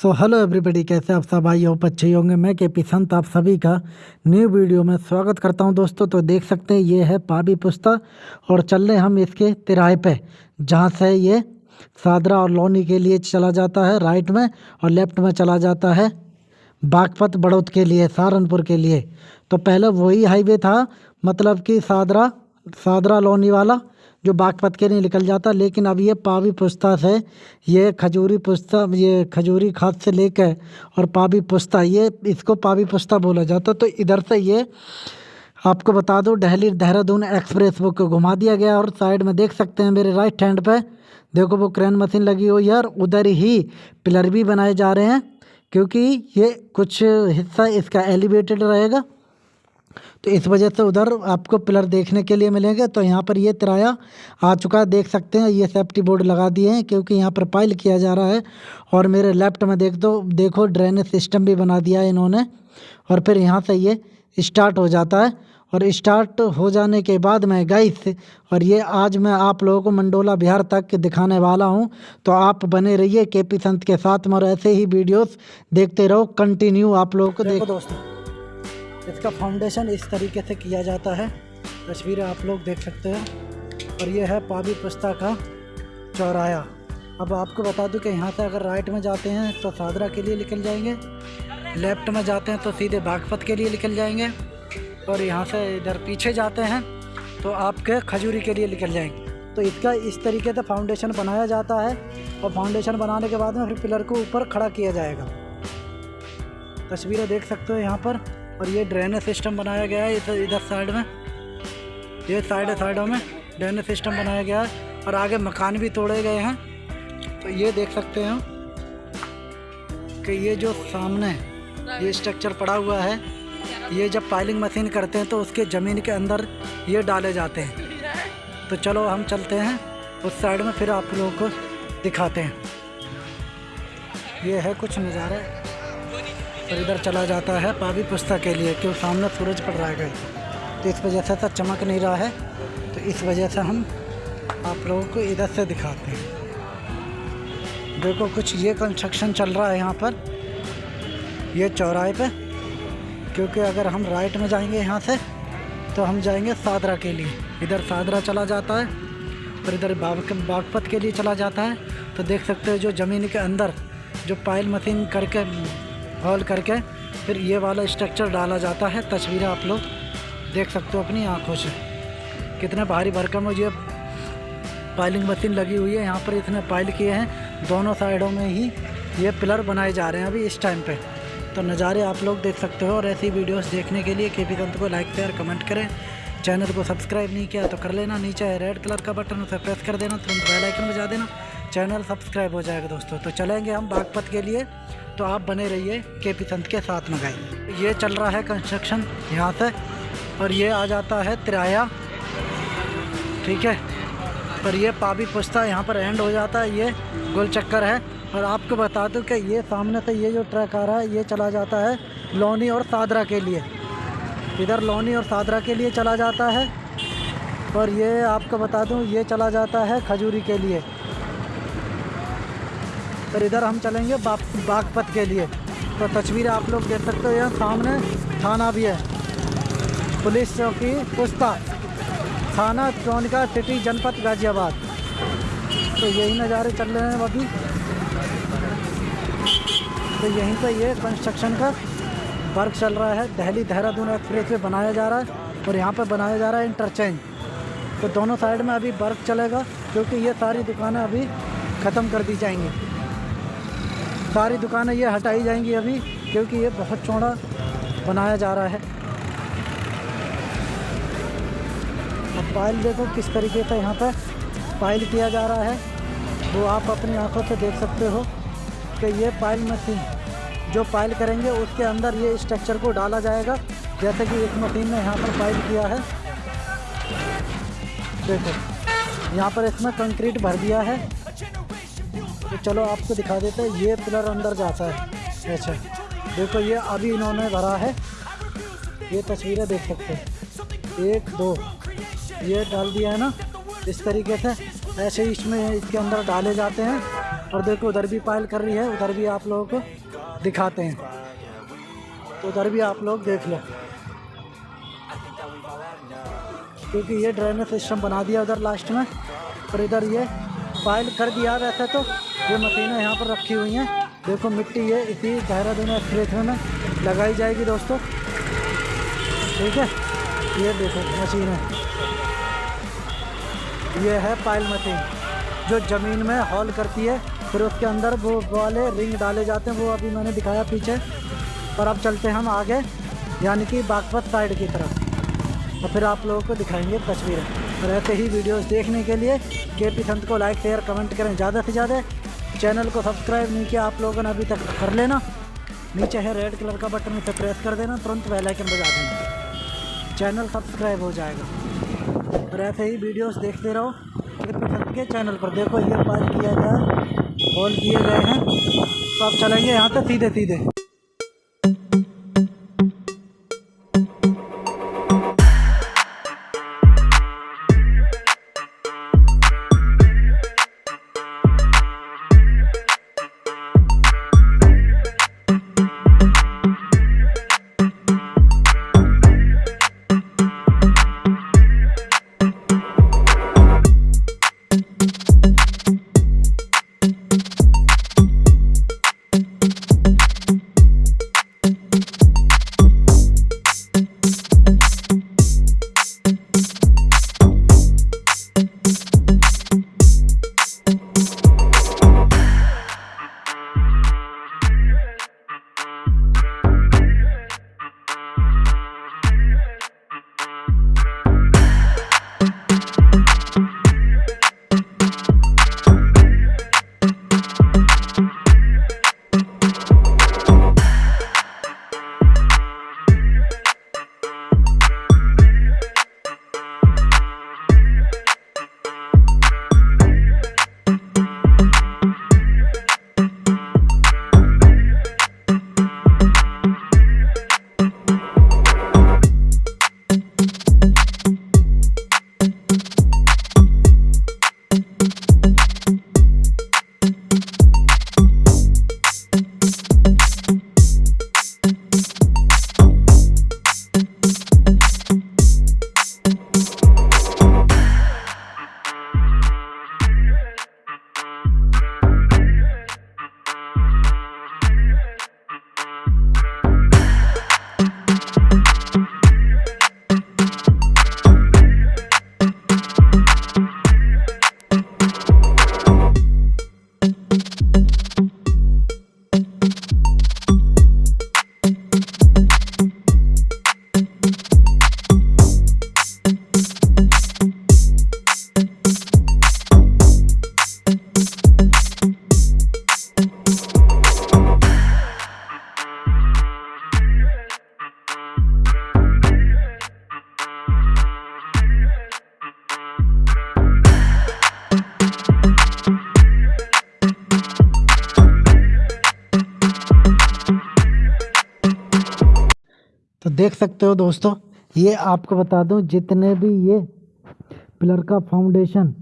So hello everybody कैसे आप सब? आई होप अच्छे होंगे। मैं के पी संत, आप सभी का न्यू वीडियो में स्वागत करता हूँ दोस्तों। तो देख सकते हैं, ये है पाबी पुस्ता और चल रहे हम इसके तिराहे पे, जहाँ से ये सादरा और लोनी के लिए चला जाता है राइट में और लेफ़्ट में चला जाता है बागपत बड़ौद के लिए, सहारनपुर के लिए। तो पहले वही हाईवे था मतलब कि सादरा सादरा लोनी वाला जो बागपत के नहीं निकल जाता, लेकिन अब ये पावी पुस्ता से ये खजूरी पुस्ता ये खजूरी खाद से लेकर और पावी पुस्ता ये इसको पावी पुस्ता बोला जाता। तो इधर से ये आपको बता दूँ, दिल्ली देहरादून एक्सप्रेस वो को घुमा दिया गया और साइड में देख सकते हैं मेरे राइट हैंड पे। देखो, वो क्रेन मशीन लगी हुई है और उधर ही पिलर भी बनाए जा रहे हैं, क्योंकि ये कुछ हिस्सा इसका एलिवेटेड रहेगा। तो इस वजह से उधर आपको पिलर देखने के लिए मिलेंगे। तो यहाँ पर ये तिराया आ चुका है देख सकते हैं ये सेफ्टी बोर्ड लगा दिए हैं क्योंकि यहाँ पर पाइल किया जा रहा है। और मेरे लेफ़्ट में देख दो देखो ड्रेनेज सिस्टम भी बना दिया है इन्होंने। और फिर यहाँ से ये स्टार्ट हो जाता है। और स्टार्ट हो जाने के बाद मैं गई और ये आज मैं आप लोगों को मंडोला बिहार तक दिखाने वाला हूँ। तो आप बने रहिए के पी संत के साथ में और ऐसे ही वीडियोस देखते रहो कंटिन्यू आप लोगों को देखो दोस्तों इसका फाउंडेशन इस तरीके से किया जाता है। तस्वीरें आप लोग देख सकते हैं। और ये है पाबी पुस्ता का चौराया अब आपको बता दूँ कि यहाँ से अगर राइट में जाते हैं तो सादरा के लिए निकल जाएँगे। लेफ़्ट में जाते हैं तो सीधे बागपत के लिए निकल जाएँगे। और यहाँ से इधर पीछे जाते हैं तो आपके खजूरी के लिए निकल जाएँगे। तो इसका इस तरीके से फाउंडेशन बनाया जाता है। और फाउंडेशन बनाने के बाद में फिर पिलर को ऊपर खड़ा किया जाएगा। तस्वीरें देख सकते हो यहाँ पर। और ये ड्रेनेज सिस्टम बनाया गया है इधर इधर साइड में। ये साइड साइडों में ड्रेनेज सिस्टम बनाया गया है और आगे मकान भी तोड़े गए हैं। तो ये देख सकते हैं कि ये जो सामने ये स्ट्रक्चर पड़ा हुआ है, ये जब पाइलिंग मशीन करते हैं तो उसके ज़मीन के अंदर ये डाले जाते हैं। तो चलो हम चलते हैं, उस साइड में फिर आप लोगों को दिखाते हैं। ये है कुछ नज़ारा। और इधर चला जाता है पावी पुस्ता के लिए, क्यों सामने सूरज पड़ रहा है तो इस वजह से तो चमक नहीं रहा है। तो इस वजह से हम आप लोगों को इधर से दिखाते हैं। देखो, कुछ ये कंस्ट्रक्शन चल रहा है यहाँ पर, ये चौराहे पे। क्योंकि अगर हम राइट में जाएँगे यहाँ से तो हम जाएँगे सादरा के लिए। इधर सादरा चला जाता है, और इधर बाग बागपत के लिए चला जाता है। तो देख सकते हो जो ज़मीन के अंदर, जो पायल मशीन करके हॉल करके फिर ये वाला स्ट्रक्चर डाला जाता है। तस्वीरें आप लोग देख सकते हो अपनी आँखों से। कितने भारी भरकम ये पाइलिंग मशीन लगी हुई है। यहाँ पर इतने पाइल किए हैं। दोनों साइडों में ही ये पिलर बनाए जा रहे हैं अभी इस टाइम पे। तो नज़ारे आप लोग देख सकते हो और ऐसी वीडियोस देखने के लिए के पी को लाइक शेयर कमेंट करें। चैनल को सब्सक्राइब नहीं किया तो कर लेना। नीचे रेड कलर का बटन उसे प्रेस कर देना। तुरंत बेल आइकन बजा देना। चैनल सब्सक्राइब हो जाएगा दोस्तों। तो चलेंगे हम बागपत के लिए। तो आप बने रहिए के पी संत के साथ में गए ये चल रहा है कंस्ट्रक्शन यहाँ से, और ये आ जाता है तिराया। ठीक है? पर ये पाबी पुस्ता यहाँ पर एंड हो जाता है। ये गोल चक्कर है। और आपको बता दूँ कि ये सामने से ये जो ट्रक आ रहा है, ये चला जाता है लोनी और सादरा के लिए। इधर लोनी और सादरा के लिए चला जाता है। और ये आपको बता दूँ, ये चला जाता है खजूरी के लिए। फिर इधर हम चलेंगे बागपत के लिए। तो तस्वीरें आप लोग देख सकते हो, यहाँ सामने थाना भी है। पुलिस चौकी पुस्ता थाना चौनिका, सिटी, जनपद गाज़ियाबाद। तो यही नज़ारे चल रहे हैं अभी। तो यहीं पर ये कंस्ट्रक्शन का वर्क चल रहा है। दहली देहरादून एक्सप्रेस वे बनाया जा रहा है और यहाँ पर बनाया जा रहा है इंटरचेंज तो दोनों साइड में अभी वर्क चलेगा, क्योंकि ये सारी दुकानें अभी ख़त्म कर दी जाएँगी। सारी दुकानें ये हटाई जाएँगी अभी, क्योंकि ये बहुत चौड़ा बनाया जा रहा है। अब पाइल देखो किस तरीके से यहाँ पर पाइल किया जा रहा है। वो आप अपनी आँखों से देख सकते हो कि ये पाइल मशीन, जो पाइल करेंगे उसके अंदर ये स्ट्रक्चर को डाला जाएगा, जैसे कि एक मशीन ने यहाँ पर पाइल किया है। देखो, यहाँ पर इसमें कंक्रीट भर दिया है। चलो आपको दिखा देते हैं, ये पिलर अंदर जाता है। अच्छा। देखो, ये अभी इन्होंने भरा है। ये तस्वीरें देख सकते हैं। एक, दो। ये डाल दिया है ना, इस तरीके से। ऐसे ही इसमें इसके अंदर डाले जाते हैं। और देखो, उधर भी पायल कर रही है, उधर भी आप लोगों को दिखाते हैं। तो उधर भी आप लोग देख लो। क्योंकि ये ड्रेनेज सिस्टम बना दिया उधर लास्ट में। और इधर ये पायल कर दिया वैसे तो। ये मशीनें यहाँ पर रखी हुई हैं। देखो मिट्टी ये इसी देहरादून एक्सप्रेस में। लगाई जाएगी दोस्तों। ठीक है? ये देखो मशीन। है ये है पायल मशीन जो ज़मीन में हॉल करती है, फिर उसके अंदर वो वाले रिंग डाले जाते हैं। वो अभी मैंने दिखाया पीछे। और अब चलते हैं हम आगे, यानी कि बागपत साइड की तरफ़। और फिर आप लोगों को दिखाएँगे तस्वीरें। और ऐसे ही वीडियोस देखने के लिए के पी संत को लाइक शेयर कमेंट करें ज़्यादा से ज़्यादा। चैनल को सब्सक्राइब नहीं किया आप लोगों ने अभी तक कर लेना। नीचे है रेड कलर का बटन उसे प्रेस कर देना, तुरंत बेल आइकन बजा देना। चैनल सब्सक्राइब हो जाएगा। और ऐसे ही वीडियोस देखते रहो। के पी संत के चैनल पर देखो, ये पार किया गया होल किए गए हैं। तो आप चलेंगे यहाँ से सीधे सीधे सकते हो दोस्तों? ये आपको बता दूँ, जितने भी ये पिलर का फाउंडेशन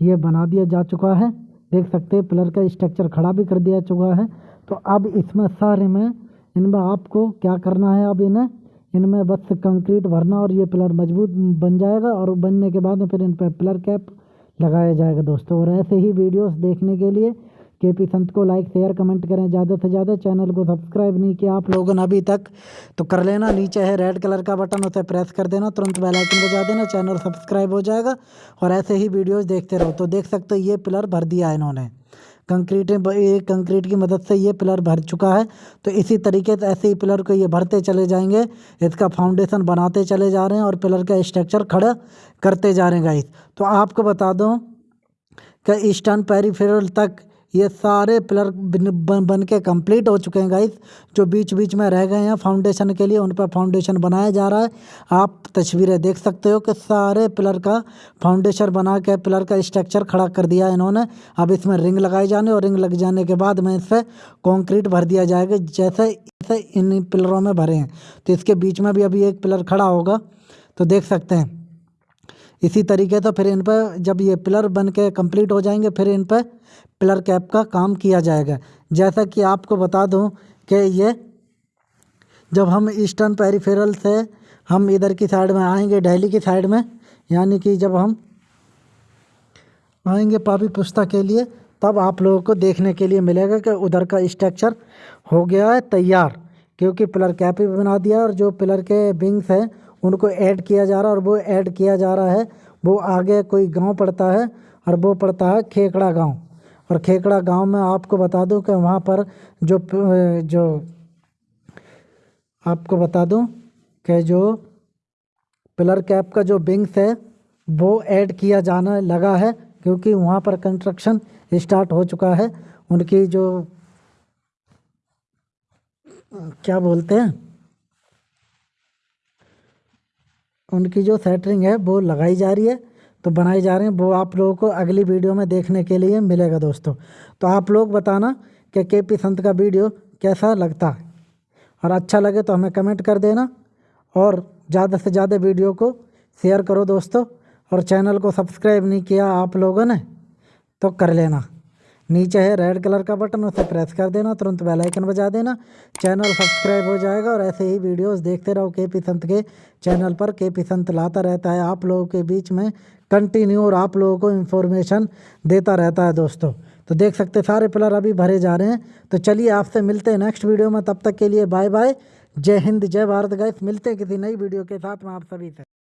ये बना दिया जा चुका है, देख सकते हैं, पिलर का स्ट्रक्चर खड़ा भी कर दिया चुका है। तो अब इसमें सारे में, इनमें आपको क्या करना है अब इन्हें? इनमें बस कंक्रीट भरना और ये पिलर मज़बूत बन जाएगा और बनने के बाद फिर इन पर पिलर कैप लगाया जाएगा दोस्तों। और ऐसे ही वीडियोस देखने के लिए के पी संत को लाइक शेयर कमेंट करें। ज़्यादा से ज़्यादा चैनल को सब्सक्राइब नहीं किया आप लोगों ने अभी तक तो कर लेना। नीचे है रेड कलर का बटन उसे प्रेस कर देना। तुरंत बेल आइकन बजा देना। चैनल सब्सक्राइब हो जाएगा। और ऐसे ही वीडियोस देखते रहो। तो देख सकते हो, ये पिलर भर दिया है इन्होंने कंक्रीट कंक्रीट की मदद से ये पिलर भर चुका है। तो इसी तरीके से ऐसे ही पिलर को ये भरते चले जाएँगे। इसका फाउंडेशन बनाते चले जा रहे हैं और पिलर का स्ट्रक्चर खड़ा करते जा रहे हैं गाइस तो आपको बता दूँ कि ईस्टर्न पेरीफेरल तक ये सारे पिलर बन बन के कंप्लीट हो चुके हैं गाइस जो बीच बीच में रह गए हैं फाउंडेशन के लिए, उन पर फाउंडेशन बनाया जा रहा है। आप तस्वीरें देख सकते हो कि सारे पिलर का फाउंडेशन बना के, पिलर का स्ट्रक्चर खड़ा कर दिया है इन्होंने। अब इसमें रिंग लगाए जाने और रिंग लग जाने के बाद में इस पर कॉन्क्रीट भर दिया जाएगा, जैसे जैसे इन पिलरों में भरे हैं। तो इसके बीच में भी अभी एक पिलर खड़ा होगा तो देख सकते हैं। इसी तरीके से फिर इन पर जब ये पिलर बन के कंप्लीट हो जाएँगे, फिर इन पर पिलर कैप का काम किया जाएगा। जैसा कि आपको बता दूँ कि ये जब हम ईस्टर्न पेरीफेरल से हम इधर की साइड में आएँगे दिल्ली की साइड में, यानी कि जब हम आएँगे पापी पुस्ता के लिए, तब आप लोगों को देखने के लिए मिलेगा कि उधर का स्ट्रक्चर हो गया है तैयार, क्योंकि पिलर कैप भी बना दिया और जो पिलर के विंग्स हैं उनको ऐड किया जा रहा है और वो ऐड किया जा रहा है। वो आगे कोई गाँव पड़ता है और वो पड़ता है खेकड़ा गाँव। और खेकड़ा गाँव में आपको बता दूँ कि वहाँ पर जो जो आपको बता दूँ कि जो पिलर कैप का जो विंग्स है, वो ऐड किया जाना लगा है क्योंकि वहाँ पर कंस्ट्रक्शन स्टार्ट हो चुका है। उनकी जो, क्या बोलते हैं? उनकी जो सेटरिंग है, वो लगाई जा रही है। तो बनाई जा रही है, वो आप लोगों को अगली वीडियो में देखने के लिए मिलेगा दोस्तों। तो आप लोग बताना कि के पी संत का वीडियो कैसा लगता है। और अच्छा लगे तो हमें कमेंट कर देना और ज़्यादा से ज़्यादा वीडियो को शेयर करो दोस्तों। और चैनल को सब्सक्राइब नहीं किया आप लोगों ने तो कर लेना। नीचे है रेड कलर का बटन, उसे प्रेस कर देना, तुरंत बेल आइकन बजा देना। चैनल सब्सक्राइब हो जाएगा और ऐसे ही वीडियोस देखते रहो के पी संत के चैनल पर। के पी संत लाता रहता है आप लोगों के बीच में, कंटिन्यू और आप लोगों को इन्फॉर्मेशन देता रहता है दोस्तों। तो देख सकते सारे पिलर अभी भरे जा रहे हैं। तो चलिए आपसे मिलते हैं नेक्स्ट वीडियो में, तब तक के लिए बाय बाय जय हिंद, जय भारत गैस मिलते हैं किसी नई वीडियो के साथ में आप सभी से।